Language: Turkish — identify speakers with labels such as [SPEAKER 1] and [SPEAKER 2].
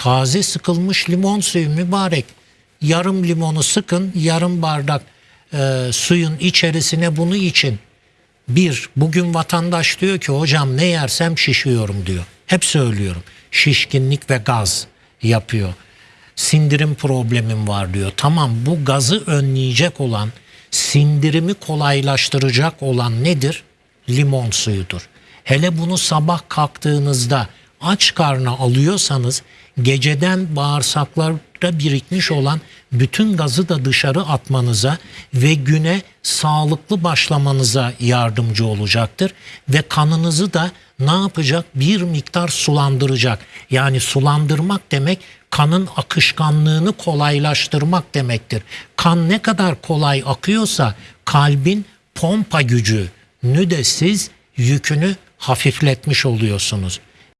[SPEAKER 1] taze sıkılmış limon suyu mübarek. Yarım limonu sıkın, yarım bardak e, suyun içerisine bunu için. Bir, bugün vatandaş diyor ki hocam ne yersem şişiyorum diyor. Hep söylüyorum. Şişkinlik ve gaz yapıyor. Sindirim problemim var diyor. Tamam bu gazı önleyecek olan, sindirimi kolaylaştıracak olan nedir? Limon suyudur. Hele bunu sabah kalktığınızda aç karnına alıyorsanız geceden bağırsaklarda birikmiş olan bütün gazı da dışarı atmanıza ve güne sağlıklı başlamanıza yardımcı olacaktır. Ve kanınızı da ne yapacak? Bir miktar sulandıracak. Yani sulandırmak demek kanın akışkanlığını kolaylaştırmak demektir. Kan ne kadar kolay akıyorsa kalbin pompa gücünü de siz yükünü hafifletmiş oluyorsunuz.